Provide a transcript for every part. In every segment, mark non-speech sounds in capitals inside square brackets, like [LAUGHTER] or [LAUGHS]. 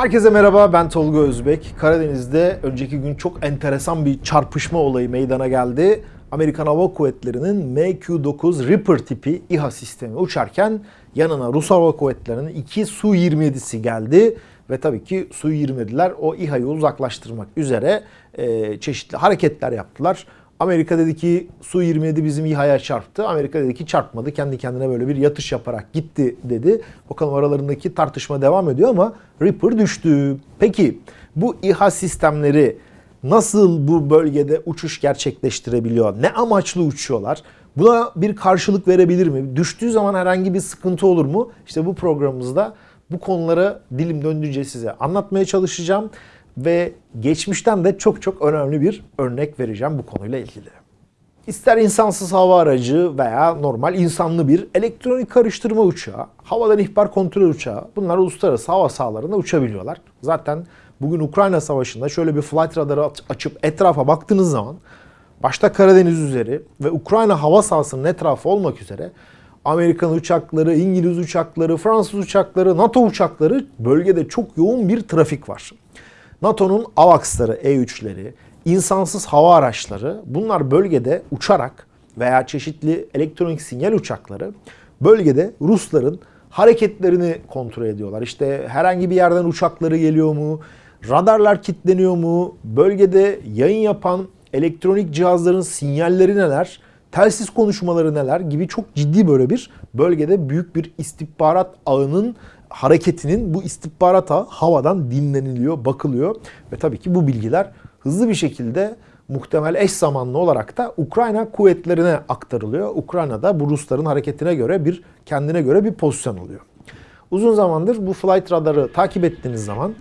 Herkese merhaba ben Tolga Özbek. Karadeniz'de önceki gün çok enteresan bir çarpışma olayı meydana geldi. Amerikan Hava Kuvvetleri'nin MQ-9 Reaper tipi İHA sistemi uçarken yanına Rus Hava Kuvvetleri'nin iki Su-27'si geldi. Ve tabii ki Su-27'ler o İHA'yı uzaklaştırmak üzere e, çeşitli hareketler yaptılar. Amerika dedi ki Su-27 bizim İHA'ya çarptı. Amerika dedi ki çarpmadı. Kendi kendine böyle bir yatış yaparak gitti dedi. Bakalım aralarındaki tartışma devam ediyor ama Reaper düştü. Peki bu İHA sistemleri nasıl bu bölgede uçuş gerçekleştirebiliyor? Ne amaçlı uçuyorlar? Buna bir karşılık verebilir mi? Düştüğü zaman herhangi bir sıkıntı olur mu? İşte bu programımızda bu konuları dilim döndüğünce size anlatmaya çalışacağım ve geçmişten de çok çok önemli bir örnek vereceğim bu konuyla ilgili. İster insansız hava aracı veya normal insanlı bir elektronik karıştırma uçağı, havadan ihbar kontrol uçağı bunlar uluslararası hava sahalarında uçabiliyorlar. Zaten bugün Ukrayna Savaşı'nda şöyle bir flight radarı açıp etrafa baktığınız zaman başta Karadeniz üzeri ve Ukrayna hava sahasının etrafı olmak üzere Amerikan uçakları, İngiliz uçakları, Fransız uçakları, NATO uçakları bölgede çok yoğun bir trafik var. NATO'nun AVAX'ları, E-3'leri, insansız hava araçları bunlar bölgede uçarak veya çeşitli elektronik sinyal uçakları bölgede Rusların hareketlerini kontrol ediyorlar. İşte herhangi bir yerden uçakları geliyor mu? Radarlar kilitleniyor mu? Bölgede yayın yapan elektronik cihazların sinyalleri neler? Telsiz konuşmaları neler gibi çok ciddi böyle bir bölgede büyük bir istihbarat ağının hareketinin bu istihbarata havadan dinleniliyor, bakılıyor ve tabii ki bu bilgiler hızlı bir şekilde muhtemel eş zamanlı olarak da Ukrayna kuvvetlerine aktarılıyor. Ukrayna'da bu Rusların hareketine göre bir kendine göre bir pozisyon alıyor. Uzun zamandır bu flight radarı takip ettiğiniz zaman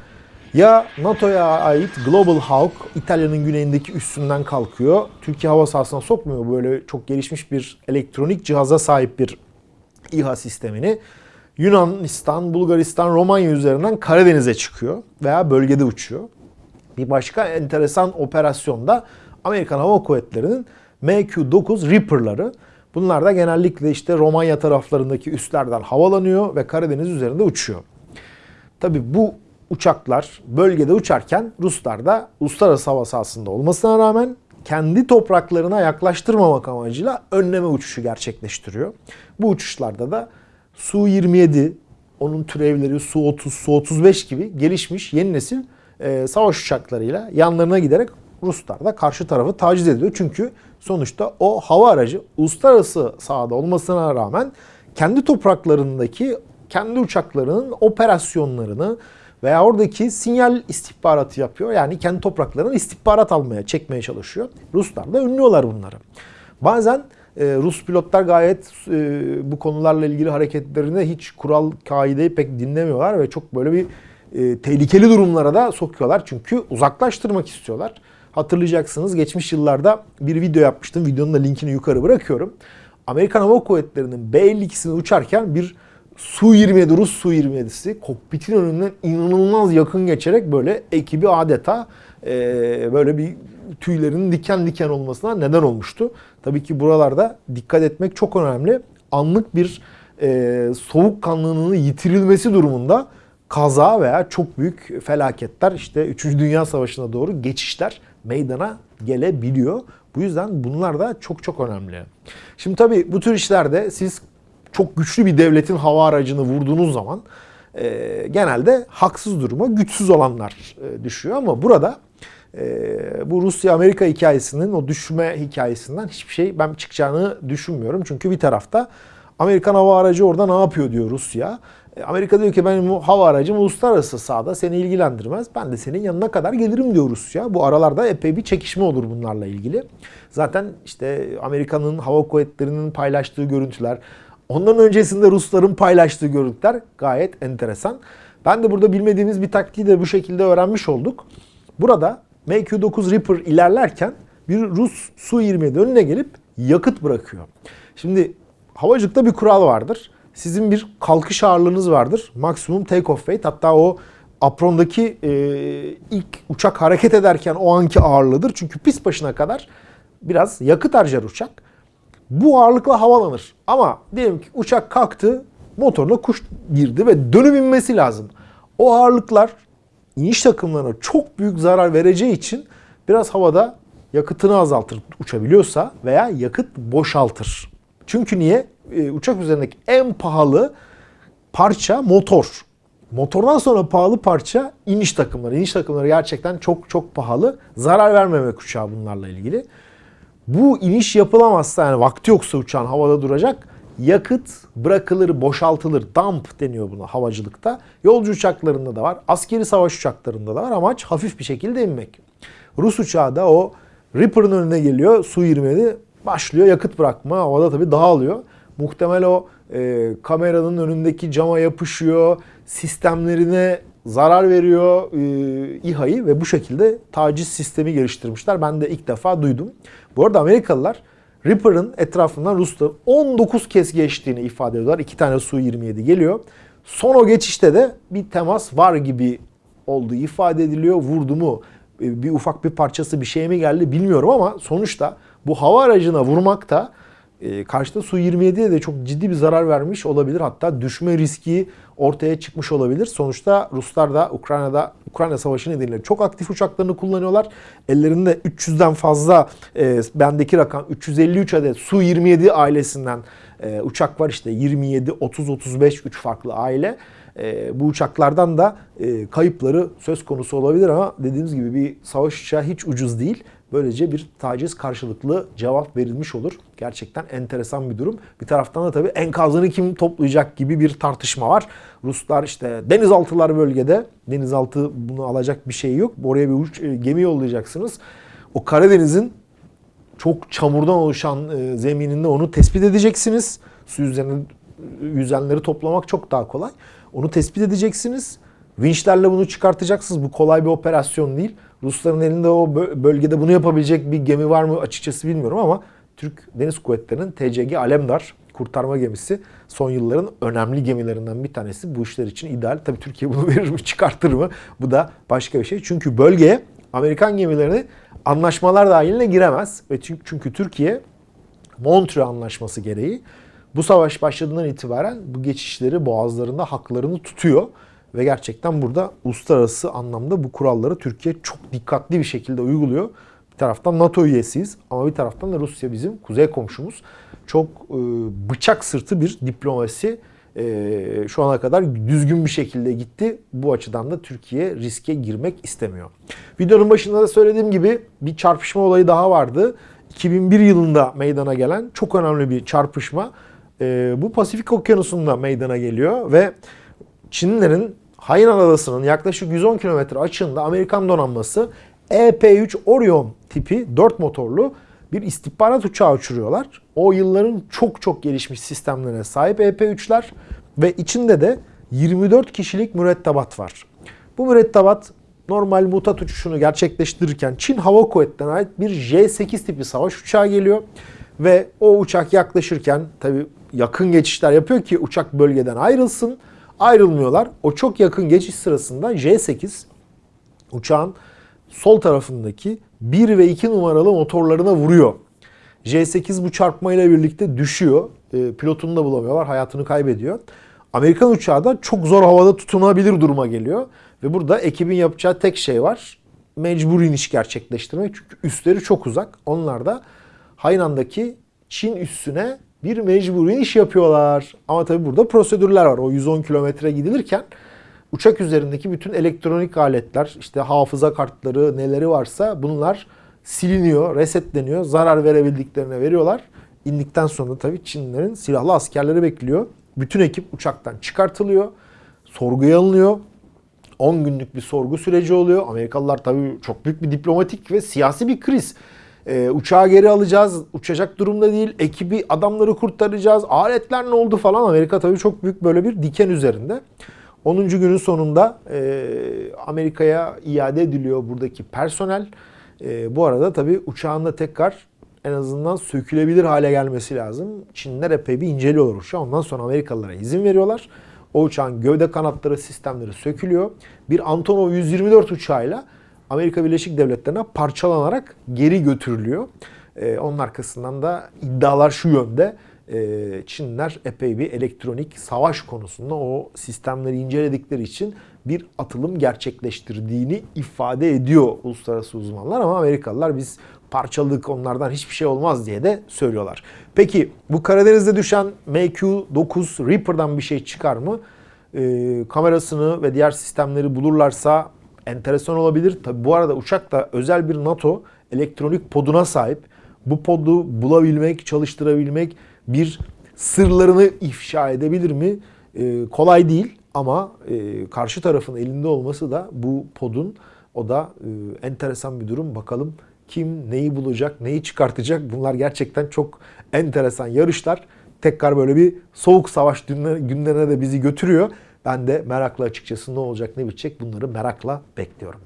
ya NATO'ya ait Global Hawk İtalya'nın güneyindeki üstünden kalkıyor. Türkiye hava sahasına sokmuyor böyle çok gelişmiş bir elektronik cihaza sahip bir İHA sistemini. Yunanistan, Bulgaristan, Romanya üzerinden Karadeniz'e çıkıyor veya bölgede uçuyor. Bir başka enteresan operasyonda Amerikan Hava Kuvvetleri'nin MQ-9 Reaper'ları. Bunlar da genellikle işte Romanya taraflarındaki üslerden havalanıyor ve Karadeniz üzerinde uçuyor. Tabi bu uçaklar bölgede uçarken Ruslar da uluslararası hava sahasında olmasına rağmen kendi topraklarına yaklaştırmamak amacıyla önleme uçuşu gerçekleştiriyor. Bu uçuşlarda da Su-27, onun türevleri Su-30, Su-35 gibi gelişmiş yeni nesil e, savaş uçaklarıyla yanlarına giderek Ruslar da karşı tarafı taciz ediyor. Çünkü sonuçta o hava aracı uluslararası sahada olmasına rağmen kendi topraklarındaki kendi uçaklarının operasyonlarını veya oradaki sinyal istihbaratı yapıyor. Yani kendi topraklarından istihbarat almaya, çekmeye çalışıyor. Ruslar da önlüyorlar bunları. Bazen e, Rus pilotlar gayet e, bu konularla ilgili hareketlerinde hiç kural, kaideyi pek dinlemiyorlar ve çok böyle bir e, tehlikeli durumlara da sokuyorlar. Çünkü uzaklaştırmak istiyorlar. Hatırlayacaksınız geçmiş yıllarda bir video yapmıştım. Videonun da linkini yukarı bırakıyorum. Amerikan Hava Kuvvetleri'nin B-52'sini uçarken bir Su-27, Rus Su-27'si kokpitin önünden inanılmaz yakın geçerek böyle ekibi adeta e, böyle bir tüylerinin diken diken olmasına neden olmuştu. Tabii ki buralarda dikkat etmek çok önemli. Anlık bir e, soğukkanlılığının yitirilmesi durumunda kaza veya çok büyük felaketler işte 3. Dünya Savaşı'na doğru geçişler meydana gelebiliyor. Bu yüzden bunlar da çok çok önemli. Şimdi tabii bu tür işlerde siz çok güçlü bir devletin hava aracını vurduğunuz zaman e, genelde haksız duruma güçsüz olanlar e, düşüyor ama burada e, bu Rusya-Amerika hikayesinin o düşme hikayesinden hiçbir şey ben çıkacağını düşünmüyorum. Çünkü bir tarafta Amerikan hava aracı orada ne yapıyor diyor Rusya. E, Amerika diyor ki benim hava aracım uluslararası sahada seni ilgilendirmez. Ben de senin yanına kadar gelirim diyor Rusya. Bu aralarda epey bir çekişme olur bunlarla ilgili. Zaten işte Amerika'nın hava kuvvetlerinin paylaştığı görüntüler, ondan öncesinde Rusların paylaştığı görüntüler gayet enteresan. Ben de burada bilmediğimiz bir taktiği de bu şekilde öğrenmiş olduk. Burada MQ-9 Reaper ilerlerken bir Rus Su-27 önüne gelip yakıt bırakıyor. Şimdi havacılıkta bir kural vardır. Sizin bir kalkış ağırlığınız vardır. Maksimum take off weight. Hatta o aprondaki e, ilk uçak hareket ederken o anki ağırlığıdır. Çünkü pist başına kadar biraz yakıt harcar uçak. Bu ağırlıkla havalanır. Ama diyelim ki uçak kalktı, motoruna kuş girdi ve dönüp inmesi lazım. O ağırlıklar iniş takımlarına çok büyük zarar vereceği için biraz havada yakıtını azaltır uçabiliyorsa veya yakıt boşaltır. Çünkü niye? Ee, uçak üzerindeki en pahalı parça motor. Motordan sonra pahalı parça iniş takımları. İniş takımları gerçekten çok çok pahalı. Zarar vermemek uçağa bunlarla ilgili. Bu iniş yapılamazsa yani vakti yoksa uçağın havada duracak yakıt bırakılır, boşaltılır. Dump deniyor buna havacılıkta. Yolcu uçaklarında da var. Askeri savaş uçaklarında da var. Amaç hafif bir şekilde inmek. Rus uçağı da o Reaper'ın önüne geliyor. Su-27 başlıyor yakıt bırakma. Havada tabii dağılıyor. Muhtemel o e, kameranın önündeki cama yapışıyor. Sistemlerine zarar veriyor e, İHA'yı ve bu şekilde taciz sistemi geliştirmişler. Ben de ilk defa duydum. Bu arada Amerikalılar Reaper'ın etrafından Rus'ta 19 kez geçtiğini ifade ediyorlar. İki tane Su-27 geliyor. Son o geçişte de bir temas var gibi olduğu ifade ediliyor. Vurdu mu e, bir ufak bir parçası bir şey mi geldi bilmiyorum ama sonuçta bu hava aracına vurmak da e, karşıda Su-27'ye de çok ciddi bir zarar vermiş olabilir. Hatta düşme riski ortaya çıkmış olabilir. Sonuçta Ruslar da Ukrayna'da Ukrayna Savaşı nedeniyle çok aktif uçaklarını kullanıyorlar. Ellerinde 300'den fazla e, bendeki rakam 353 adet Su-27 ailesinden e, uçak var işte 27, 30, 35 3 farklı aile. E, bu uçaklardan da e, kayıpları söz konusu olabilir ama dediğimiz gibi bir savaş uçağı hiç ucuz değil. Böylece bir taciz karşılıklı cevap verilmiş olur. Gerçekten enteresan bir durum. Bir taraftan da tabii enkazını kim toplayacak gibi bir tartışma var. Ruslar işte denizaltılar bölgede. Denizaltı bunu alacak bir şey yok. Oraya bir uç, e, gemi yollayacaksınız. O Karadeniz'in çok çamurdan oluşan e, zemininde onu tespit edeceksiniz. Su üzerine yüzenleri toplamak çok daha kolay. Onu tespit edeceksiniz. Vinçlerle bunu çıkartacaksınız. Bu kolay bir operasyon değil. Rusların elinde o bölgede bunu yapabilecek bir gemi var mı açıkçası bilmiyorum ama Türk Deniz Kuvvetleri'nin TCG Alemdar kurtarma gemisi son yılların önemli gemilerinden bir tanesi. Bu işler için ideal. Tabii Türkiye bunu [LAUGHS] verir mi çıkartır mı? Bu da başka bir şey. Çünkü bölgeye Amerikan gemilerini anlaşmalar dahiline giremez. Ve çünkü, Türkiye Montreux Anlaşması gereği bu savaş başladığından itibaren bu geçişleri boğazlarında haklarını tutuyor. Ve gerçekten burada uluslararası anlamda bu kuralları Türkiye çok dikkatli bir şekilde uyguluyor. Bir taraftan NATO üyesiyiz ama bir taraftan da Rusya bizim kuzey komşumuz. Çok e, bıçak sırtı bir diplomasi e, şu ana kadar düzgün bir şekilde gitti. Bu açıdan da Türkiye riske girmek istemiyor. Videonun başında da söylediğim gibi bir çarpışma olayı daha vardı. 2001 yılında meydana gelen çok önemli bir çarpışma. E, bu Pasifik Okyanusu'nda meydana geliyor ve Çinlilerin Hainan Adası'nın yaklaşık 110 kilometre açığında Amerikan donanması EP-3 Orion tipi 4 motorlu bir istihbarat uçağı uçuruyorlar. O yılların çok çok gelişmiş sistemlerine sahip EP-3'ler ve içinde de 24 kişilik mürettebat var. Bu mürettebat normal mutat uçuşunu gerçekleştirirken Çin Hava Kuvvetleri'ne ait bir J-8 tipi savaş uçağı geliyor. Ve o uçak yaklaşırken tabi yakın geçişler yapıyor ki uçak bölgeden ayrılsın ayrılmıyorlar. O çok yakın geçiş sırasında J8 uçağın sol tarafındaki 1 ve 2 numaralı motorlarına vuruyor. J8 bu çarpmayla birlikte düşüyor. E, pilotunu da bulamıyorlar. Hayatını kaybediyor. Amerikan uçağı da çok zor havada tutunabilir duruma geliyor. Ve burada ekibin yapacağı tek şey var. Mecbur iniş gerçekleştirmek. Çünkü üstleri çok uzak. Onlar da Haynan'daki Çin üssüne bir mecburi iş yapıyorlar. Ama tabii burada prosedürler var. O 110 kilometre gidilirken uçak üzerindeki bütün elektronik aletler, işte hafıza kartları, neleri varsa bunlar siliniyor, resetleniyor. Zarar verebildiklerine veriyorlar. İndikten sonra tabii Çinlilerin silahlı askerleri bekliyor. Bütün ekip uçaktan çıkartılıyor. Sorguya alınıyor. 10 günlük bir sorgu süreci oluyor. Amerikalılar tabii çok büyük bir diplomatik ve siyasi bir kriz. E, uçağı geri alacağız. Uçacak durumda değil. Ekibi, adamları kurtaracağız. Aletler ne oldu falan. Amerika tabii çok büyük böyle bir diken üzerinde. 10. günün sonunda e, Amerika'ya iade ediliyor buradaki personel. E, bu arada tabii uçağın da tekrar en azından sökülebilir hale gelmesi lazım. Çinliler epey bir inceliyorlar uçağı. Ondan sonra Amerikalılara izin veriyorlar. O uçağın gövde kanatları sistemleri sökülüyor. Bir Antonov 124 uçağıyla Amerika Birleşik Devletleri'ne parçalanarak geri götürülüyor. Ee, onun arkasından da iddialar şu yönde. Ee, Çinler epey bir elektronik savaş konusunda o sistemleri inceledikleri için bir atılım gerçekleştirdiğini ifade ediyor uluslararası uzmanlar ama Amerikalılar biz parçalık onlardan hiçbir şey olmaz diye de söylüyorlar. Peki bu Karadeniz'de düşen MQ-9 Reaper'dan bir şey çıkar mı? Ee, kamerasını ve diğer sistemleri bulurlarsa enteresan olabilir. Tabi bu arada uçak da özel bir NATO elektronik poduna sahip. Bu podu bulabilmek, çalıştırabilmek bir sırlarını ifşa edebilir mi? Ee, kolay değil ama e, karşı tarafın elinde olması da bu podun o da e, enteresan bir durum. Bakalım kim neyi bulacak, neyi çıkartacak? Bunlar gerçekten çok enteresan yarışlar. Tekrar böyle bir soğuk savaş günlerine de bizi götürüyor. Ben de merakla açıkçası ne olacak ne bitecek bunları merakla bekliyorum.